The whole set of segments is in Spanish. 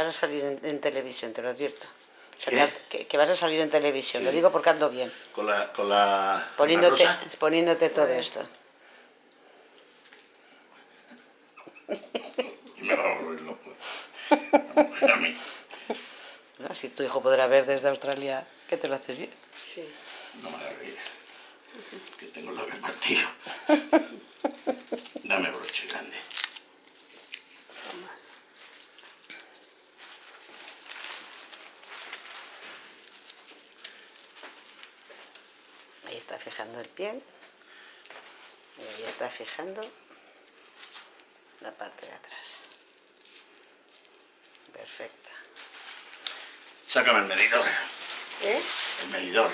Vas a salir en, en televisión, te lo advierto. O sea, ¿Qué? que, que vas a salir en televisión, lo digo porque ando bien. Con la... Con la con la Poniéndote, rosa. poniéndote todo esto. Y me va a volver loco. A mí. ¿no? Si tu hijo podrá ver desde Australia que te lo haces bien. Sí. No me hagas reír. Que tengo el labio partido. Dame broche grande. Ahí está fijando el pie. Y ahí está fijando la parte de atrás. Perfecto. Sácame el medidor. ¿Eh? El medidor.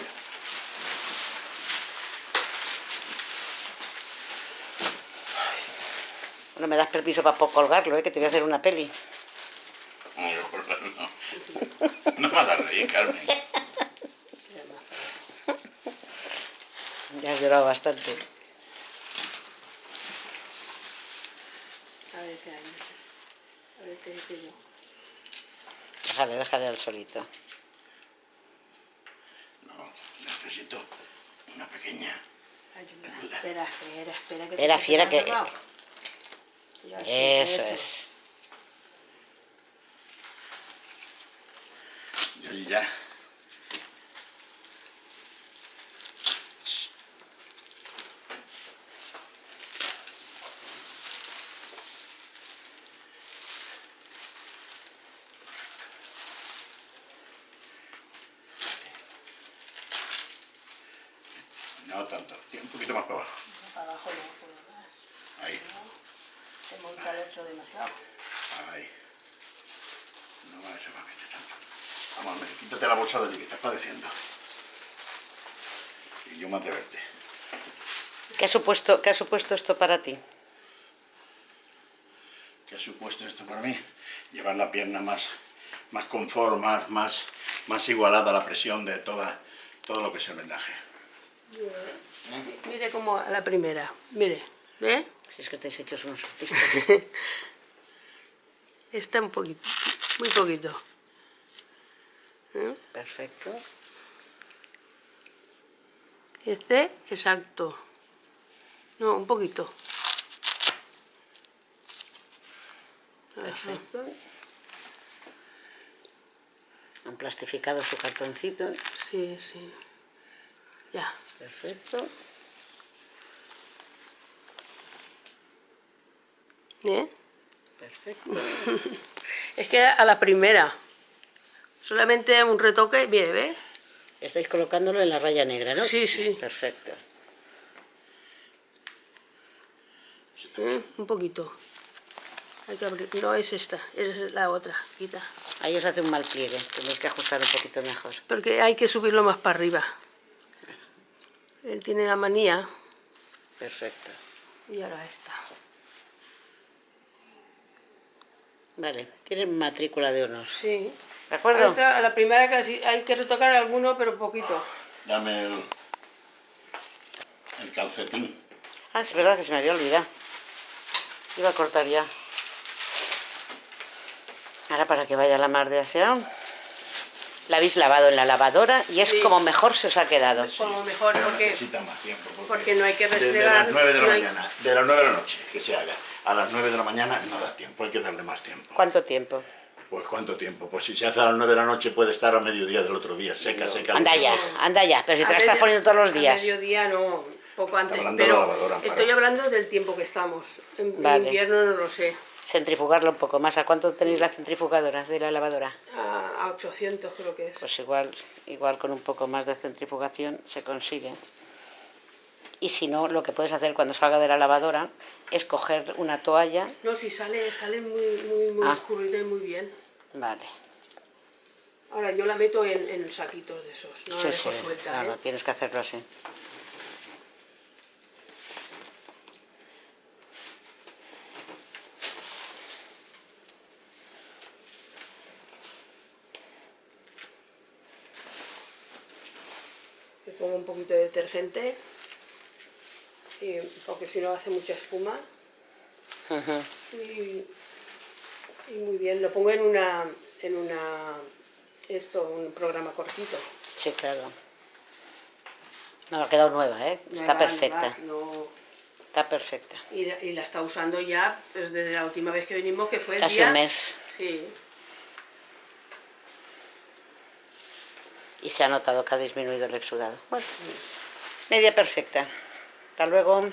No me das permiso para colgarlo, ¿eh? que te voy a hacer una peli. No, no. No me hagas reír, Carmen. Ya has llorado bastante. A ver qué hay. A ver qué dice yo. Déjale, déjale al solito. No, necesito una pequeña. Ayuda. Espera, espera, espera. Que Espera, te fiera, que- sí, Eso es. Yo ya. No tanto, un poquito más para abajo. Para abajo no puedo más. Ahí, Te monta el hecho demasiado. ahí. No me se va a meter tanto. Vamos, quítate la bolsa de allí que estás padeciendo. Y yo más de verte. ¿Qué ha supuesto, qué ha supuesto esto para ti? ¿Qué ha supuesto esto para mí? Llevar la pierna más, más confort, más, más, más igualada a la presión de toda, todo lo que es el vendaje. Mire como a la primera. Mire. ¿Ve? Si es que estáis hechos unos artistas. Está un poquito. Muy poquito. ¿Eh? Perfecto. Este, exacto. No, un poquito. Perfecto. Han plastificado su cartoncito. Sí, sí. Ya. Perfecto. ¿Eh? Perfecto. Es que a la primera. Solamente un retoque, mire, ¿ves? Estáis colocándolo en la raya negra, ¿no? Sí, sí. Perfecto. ¿Eh? Un poquito. Hay que abrir. No es esta, es la otra. Quita. Ahí os hace un mal pliegue. Tenéis que ajustar un poquito mejor. Porque hay que subirlo más para arriba. Él tiene la manía. Perfecto. Y ahora esta. Vale. Tienen matrícula de honor. Sí. ¿De acuerdo? Esta, a la primera casi hay que retocar alguno, pero poquito. Dame el, el calcetín. Ah, es verdad que se me había olvidado. Iba a cortar ya. Ahora para que vaya la mar de aseado. La habéis lavado en la lavadora y es Sí. como mejor se os ha quedado. Como mejor, Pero porque necesita más tiempo. Porque, porque no hay que Desde restregar, las 9 de la no hay- mañana, de las 9 de la noche que se haga, a las 9 de la mañana no da tiempo, hay que darle más tiempo. ¿Cuánto tiempo? Pues ¿cuánto tiempo? Pues si se hace a las 9 de la noche puede estar a mediodía del otro día, seca, seca. Anda ya, anda ya. Pero si te A la estás poniendo todos los A días. mediodía no, poco antes. hablando de Pero la lavadora, para- estoy hablando del tiempo que estamos. En, en Vale. invierno no lo sé. Centrifugarlo un poco más. ¿A cuánto tenéis la centrifugadora de la lavadora? A, a 800 creo que es. Pues igual, igual con un poco más de centrifugación se consigue. Y si no, lo que puedes hacer cuando salga de la lavadora es coger una toalla. No, si sale, sale muy, muy, muy Ah. y muy bien. Vale. Ahora yo la meto en, en saquitos de esos, no sí, la sí. suelta, No, ¿eh? no, tienes que hacerlo así. Pongo un poquito de detergente, y, porque si no hace mucha espuma. Y, y muy bien, lo pongo en una, en una esto, un programa cortito. Sí, claro. No, ha quedado nueva, ¿eh? Está perfecta. nueva, no- Está perfecta. y, la, y la está usando ya pues, desde la última vez que vinimos, que fue el Casi día... un mes. Sí. Y se ha notado que ha disminuido el exudado. Bueno, media perfecta. Hasta luego.